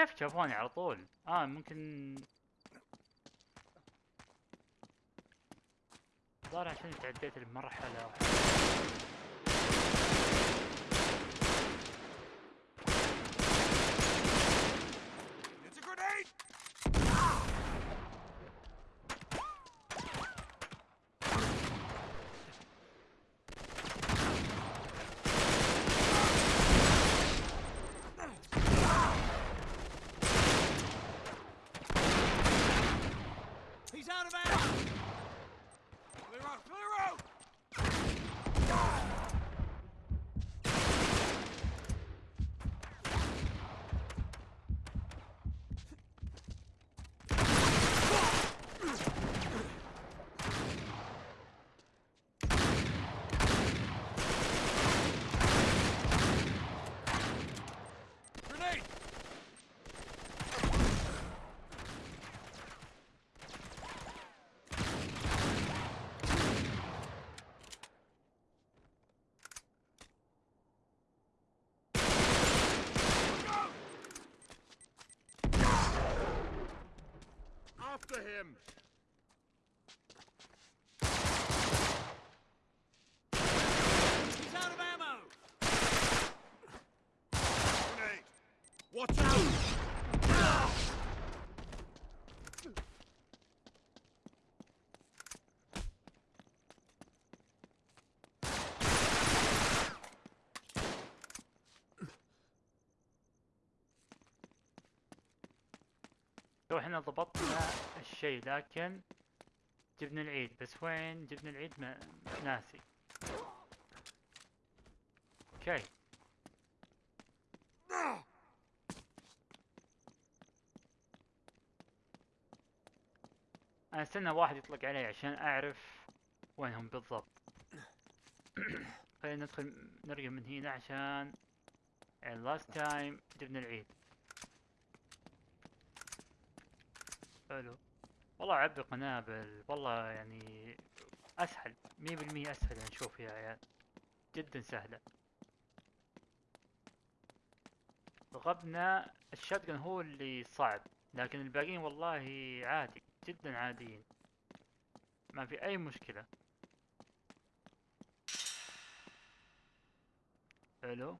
كيف شافوني على طول؟ آه ممكن ظهر عشان تعديت المرحلة out of ammo! Clear out! Clear out! Grenade! After him! He's out of ammo! Grenade! Watch out! تو إحنا ضبطنا الشيء لكن جبنا العيد. بس وين جبنا العيد؟ ما ناسي. أوكي. أنا أستنى واحد يطلق علي عشان أعرف وينهم بالضبط. خلينا ندخل نرجع من هنا عشان last تايم جبنا العيد. حلو. والله عبي قنابل والله يعني أسهل مية بالمية أسهل يعني نشوف يا عيال. جدا سهلة. غبنا الشاتجن هو اللي صعب لكن الباقيين والله عادي جدا عاديين. ما في أي مشكلة. حلو.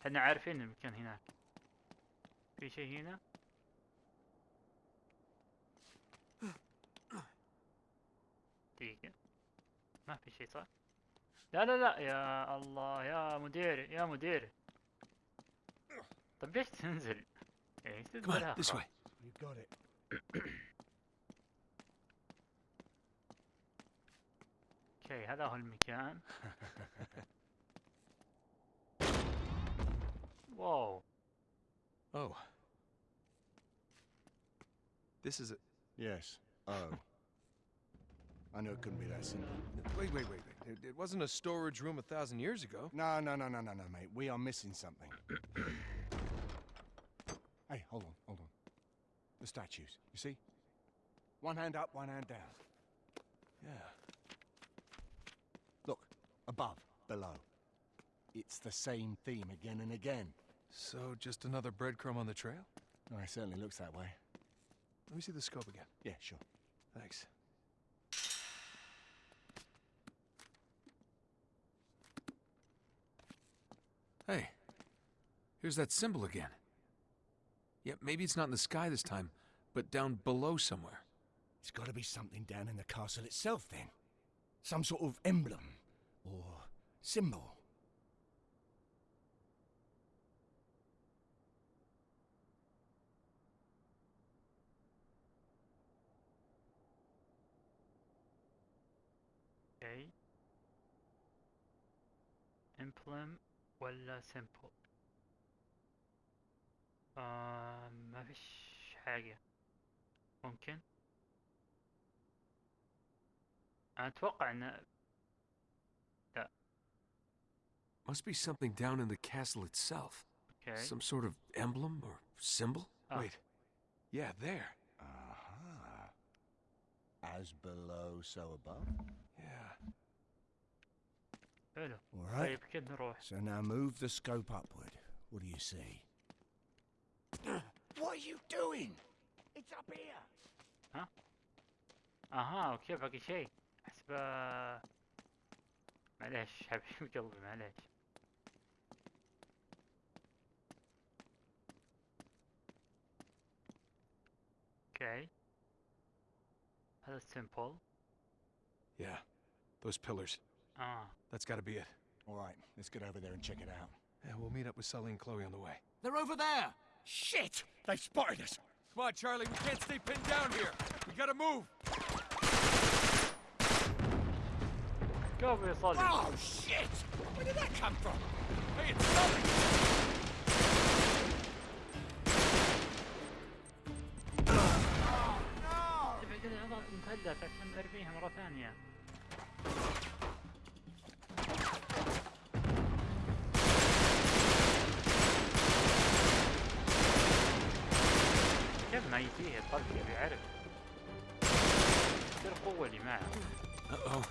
إحنا عارفين المكان هناك. في شيء هنا؟ دقيقة ما في شيء صح؟ لا لا لا يا الله يا مدير يا مدير طب ليش تنزل؟ يعني Come تنزل on, this way. You got it. أوكي هذا هو المكان واو Oh. This is a. Yes. Oh. I knew it couldn't be that simple. Wait, wait, wait. wait. It, it wasn't a storage room a thousand years ago. No, no, no, no, no, no, mate. We are missing something. hey, hold on, hold on. The statues, you see? One hand up, one hand down. Yeah. Look, above, below. It's the same theme again and again. So just another breadcrumb on the trail? Oh, it certainly looks that way. Let me see the scope again. Yeah, sure. Thanks. Hey, there's that symbol again. Yeah, maybe it's not in the sky this time, but down below somewhere. It's got to be something down in the castle itself, then. Some sort of emblem or symbol. Okay. Emblem, well, uh, simple. آه ما فيش حاجة ممكن انا اتوقع ان Must be something down in the castle itself. اوكي Some sort of emblem or symbol? Ah. Wait. Yeah, there. Aha. As below, so above. Yeah. حلو All right. طيب كده نروح So now move the scope upward. What do you see? What are you doing? It's up here. اها اوكي باقي شيء احسبه معليش حبيب قلبي معليش اوكي هذا سيمبل Yeah, those pillars. اه That's gotta be it. All right, let's get over there and check it out. Yeah, we'll meet up with Sully and Chloe on the way. They're over there! Shit! They've spotted us. Come on, Charlie, we can't stay pinned down here. We gotta move. قابل يصلي Oh shit! Where did that come from? Hey, it's Sully! تبعد العضلات المثلث عشان نرميها مرة ثانية قلبي يبي يعرف شو القوة اللي معه. أه، أه.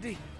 Come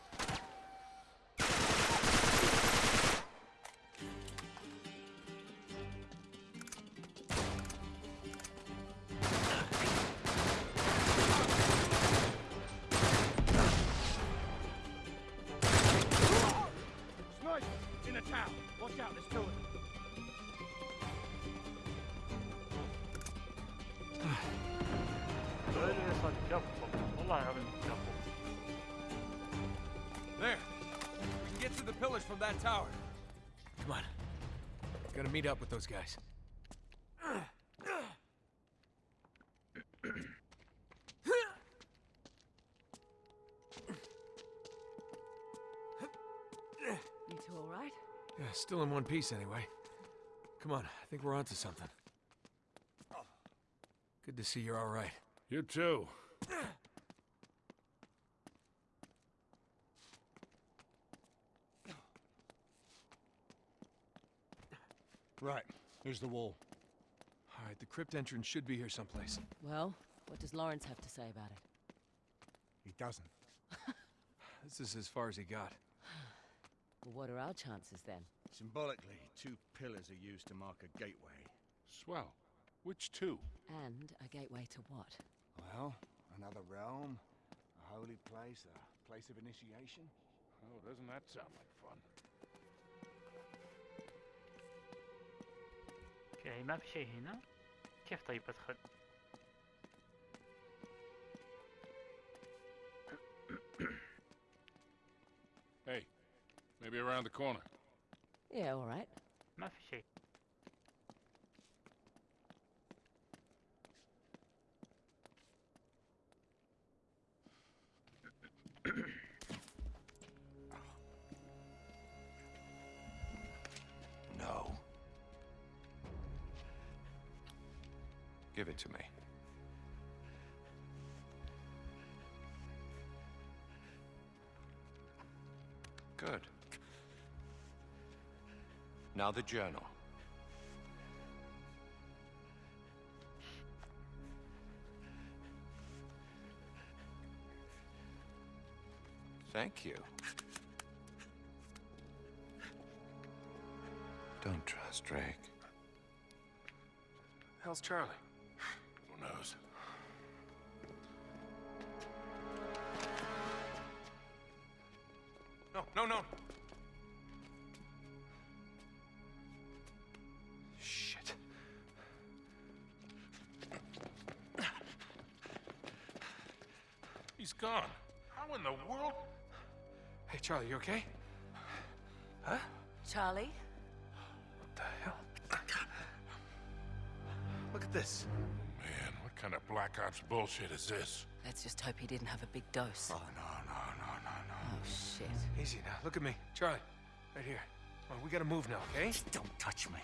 that tower. Come on. Gotta meet up with those guys. You two all right? Yeah, still in one piece anyway. Come on, I think we're onto something. Good to see you're all right. You too. Right, here's the wall. All right, the crypt entrance should be here someplace. Well, what does Lawrence have to say about it? He doesn't. This is as far as he got. Well, what are our chances then? Symbolically, two pillars are used to mark a gateway. Swell. Which two? And a gateway to what? Well, another realm, a holy place, a place of initiation. Oh, doesn't that sound like fun? اوكي ما في شيء هنا كيف طيب ادخل Hey, maybe around the corner. Yeah, all right. ما في شيء Now the journal. Thank you. Don't trust Drake. How's Charlie? Who knows? No, no, no. He's gone. How in the world? Hey, Charlie, you okay? Huh? Charlie? What the hell? Look at this. Man, what kind of Black Ops bullshit is this? Let's just hope he didn't have a big dose. Oh, no, no, no, no, no. Oh, shit. Easy now. Look at me. Charlie, right here. Come on, we gotta move now, okay? Don't touch me.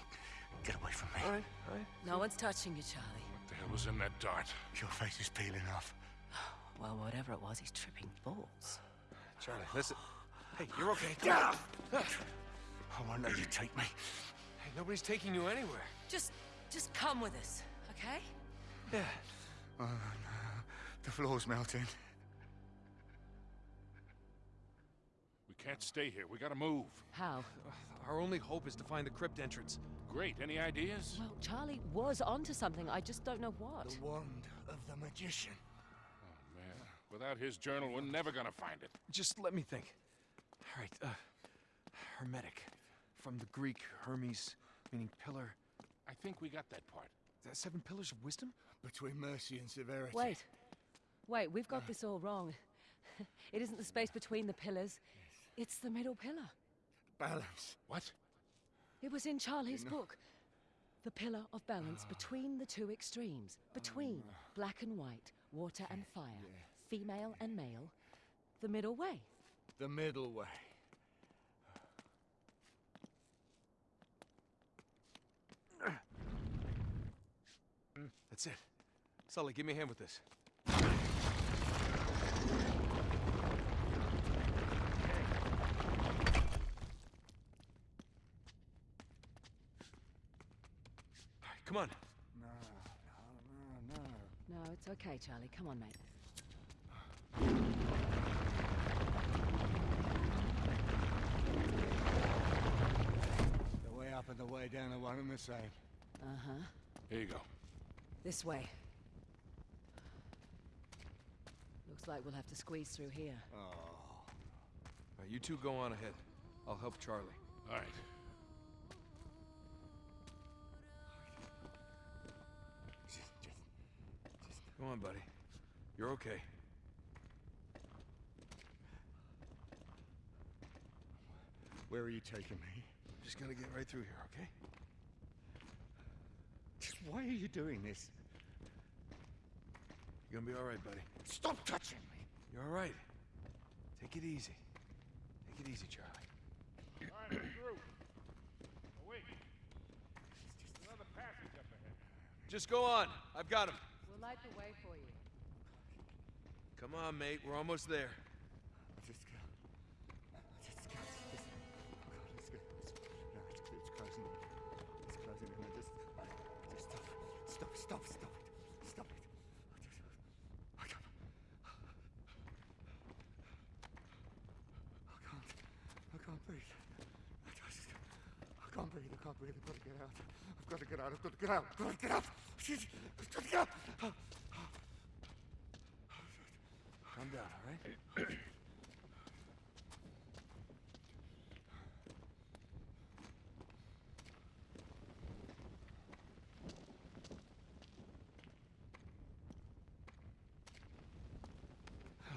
Get away from me. All right, all right. No one's touching you, Charlie. What the hell was in that dart? Your face is peeling off. Well, whatever it was, he's tripping balls. Charlie, listen. Hey, you're okay. Come Get I won't let you take me. Hey, nobody's taking you anywhere. Just, just come with us, okay? Yeah. Oh, no. The floor's melting. We can't stay here. We gotta move. How? Our only hope is to find the crypt entrance. Great. Any ideas? Well, Charlie was onto something. I just don't know what. The wand of the magician. Man. Without his journal, we're never gonna find it. Just let me think. All right, uh, hermetic. From the Greek, Hermes, meaning pillar. I think we got that part. Is that seven pillars of wisdom? Between mercy and severity. Wait. Wait, we've got this all wrong. it isn't the space between the pillars. Yes. It's the middle pillar. Balance. What? It was in Charlie's book. The pillar of balance between the two extremes. Between black and white, water and fire, female and male. The middle way. The middle way. Mm, that's it. Sully, give me a hand with this. Come on. No, no, no, no. No, it's okay, Charlie. Come on, mate. The way up and the way down are one and the same. Uh huh. Here you go. This way. Looks like we'll have to squeeze through here. Oh. All right, you two go on ahead. I'll help Charlie. All right. Just, just, Come on, buddy. You're okay. where are you taking me? Just gonna get right through here, okay? Just why are you doing this? You're gonna be all right, buddy. Stop touching me! You're all right. Take it easy. Take it easy, Charlie. All right, we're through. Oh, wait. There's another passage up ahead. Just go on. I've got him. We'll light the way for you. Come on, mate. We're almost there. Can't breathe. I can't breathe. I've got to get out. I've got to get out. I've got to get out. I've got to get out. Shit. I've got to get out. Calm down, all right?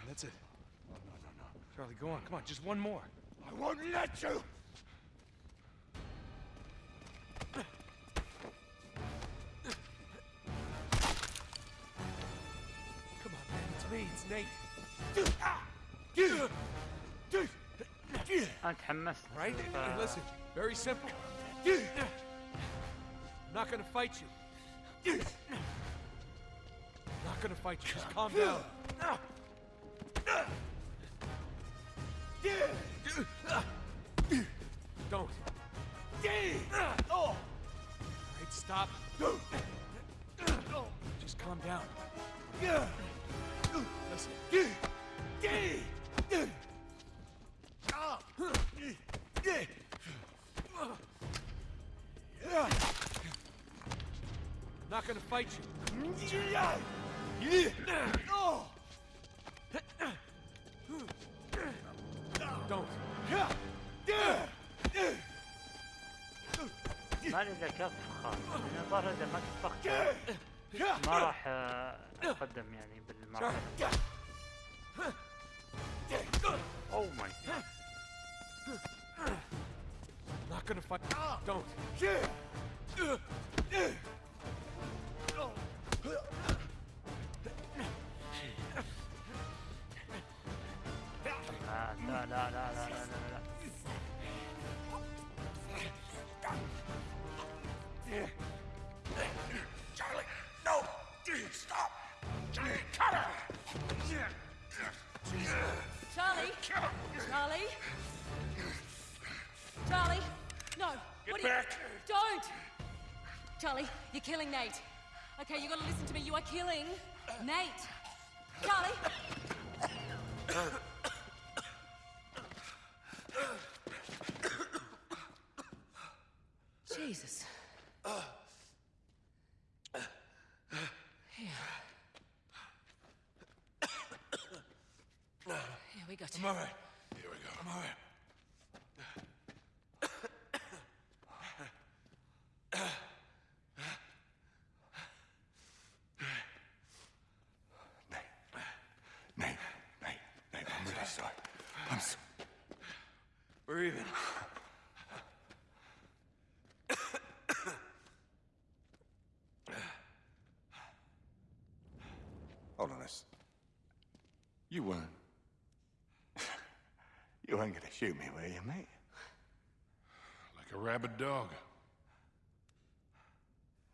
That's it. Oh, no, no, no. Charlie, go on. Come on. Just one more. I won't let you! I can. Right? With, uh... Listen, very simple. I'm not gonna fight you. I'm not gonna fight you. Just calm down. Don't. All right, stop. Just calm down. Listen. Yeah. Not gonna fight you. Don't. ما لي الا كف خاص انا الظاهر اذا ما كفخت ما راح آه، اتقدم يعني بالمرحله اوه ماي جاد Not gonna fight. Don't. Charlie, you're killing Nate. Okay, you gotta listen to me. You are killing Nate. Charlie! Jesus. Here. Here we go. I'm all right. Here we go. I'm all right. Nate, Nate, Nate, Nate, I'm really sorry. I'm so... We're even. Hold on this. You weren't... you weren't gonna shoot me, were you, mate? Like a rabid dog.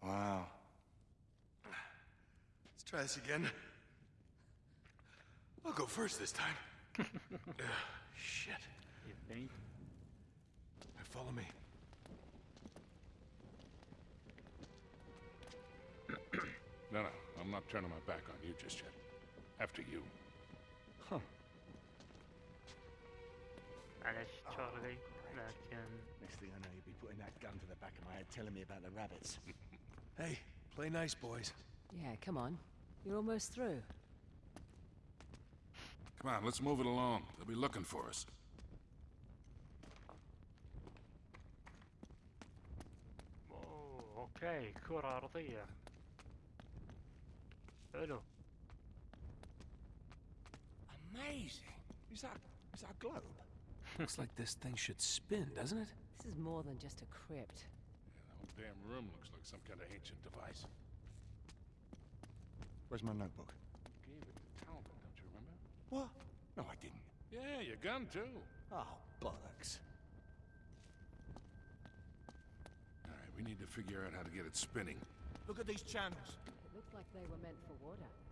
Wow. Let's try this again. I'll go first this time. Ugh, shit. You think? Now Follow me. No, no, I'm not turning my back on you just yet. After you. Huh. Oh, Charlie, oh, Next thing I know, you'll be putting that gun to the back of my head telling me about the rabbits. hey, play nice, boys. Yeah, come on. You're almost through. Come on, let's move it along. They'll be looking for us. Oh, okay. Good idea. I. Amazing. Is that is that a globe? looks like this thing should spin, doesn't it? This is more than just a crypt. Yeah, the whole damn room looks like some kind of ancient device. Where's my notebook? You gave it to Talbot, don't you remember? What? No, I didn't. Yeah, your gun too. Oh, bollocks. All right, we need to figure out how to get it spinning. Look at these channels. Looks like they were meant for water.